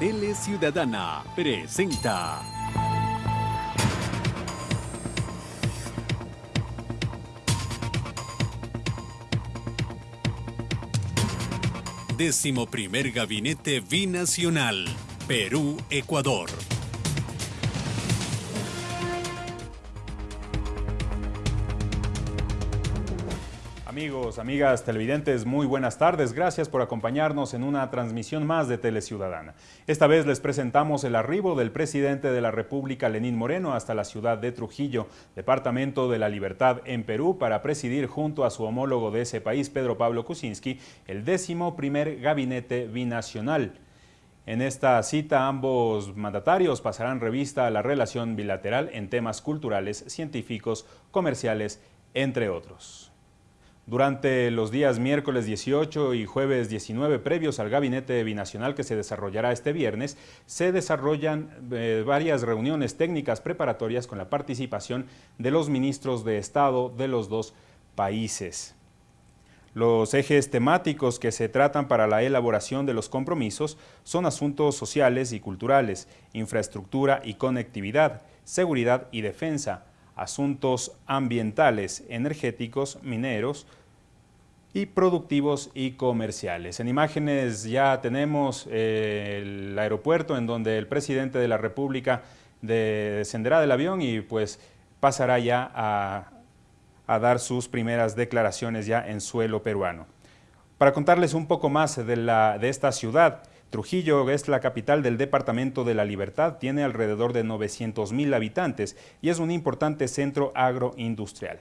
Tele Ciudadana presenta. Décimo primer Gabinete Binacional, Perú-Ecuador. Amigos, amigas televidentes, muy buenas tardes. Gracias por acompañarnos en una transmisión más de Teleciudadana. Esta vez les presentamos el arribo del presidente de la República, Lenín Moreno, hasta la ciudad de Trujillo, Departamento de la Libertad en Perú, para presidir junto a su homólogo de ese país, Pedro Pablo Kuczynski, el décimo primer gabinete binacional. En esta cita, ambos mandatarios pasarán revista a la relación bilateral en temas culturales, científicos, comerciales, entre otros. Durante los días miércoles 18 y jueves 19 previos al gabinete binacional que se desarrollará este viernes, se desarrollan eh, varias reuniones técnicas preparatorias con la participación de los ministros de Estado de los dos países. Los ejes temáticos que se tratan para la elaboración de los compromisos son asuntos sociales y culturales, infraestructura y conectividad, seguridad y defensa, asuntos ambientales, energéticos, mineros, y productivos y comerciales. En imágenes ya tenemos eh, el aeropuerto en donde el presidente de la República descenderá del avión y pues pasará ya a, dar sus primeras declaraciones ya en suelo peruano. Para contarles un poco más de, la, de esta ciudad, Trujillo es la capital del Departamento de la Libertad, tiene alrededor de 900 mil habitantes y es un importante centro agroindustrial.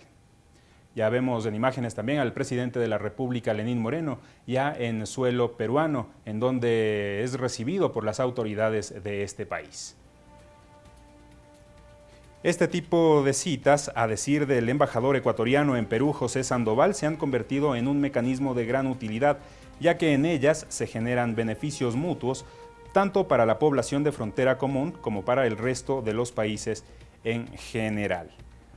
Ya vemos en imágenes también al presidente de la República, Lenín Moreno, ya en suelo peruano, en donde es recibido por las autoridades de este país. Este tipo de citas, a decir del embajador ecuatoriano en Perú, José Sandoval, se han convertido en un mecanismo de gran utilidad, ya que en ellas se generan beneficios mutuos, tanto para la población de frontera común como para el resto de los países en general.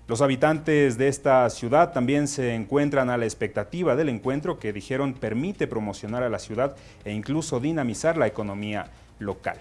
Los habitantes de esta ciudad también se encuentran a la expectativa del encuentro que dijeron permite promocionar a la ciudad e incluso dinamizar la economía local.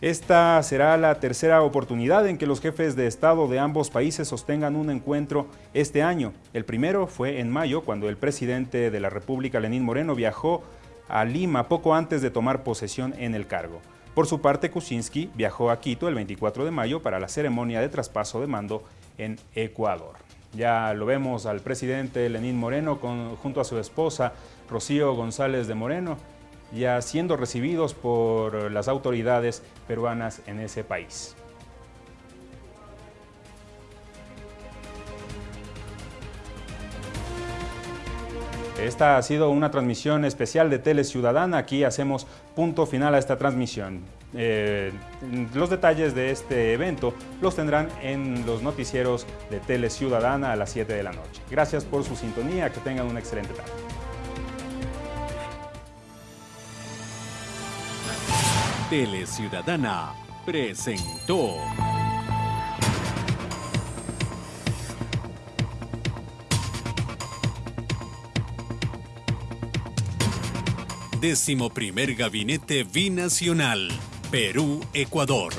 Esta será la tercera oportunidad en que los jefes de Estado de ambos países sostengan un encuentro este año. El primero fue en mayo, cuando el presidente de la República, Lenín Moreno, viajó a Lima poco antes de tomar posesión en el cargo. Por su parte, Kuczynski viajó a Quito el 24 de mayo para la ceremonia de traspaso de mando en Ecuador. Ya lo vemos al presidente Lenín Moreno junto a su esposa Rocío González de Moreno, ya siendo recibidos por las autoridades peruanas en ese país. Esta ha sido una transmisión especial de Tele Ciudadana. Aquí hacemos punto final a esta transmisión. Eh, los detalles de este evento los tendrán en los noticieros de Tele Ciudadana a las 7 de la noche. Gracias por su sintonía, que tengan una excelente tarde. Tele Ciudadana presentó. Décimo primer Gabinete Binacional, Perú-Ecuador.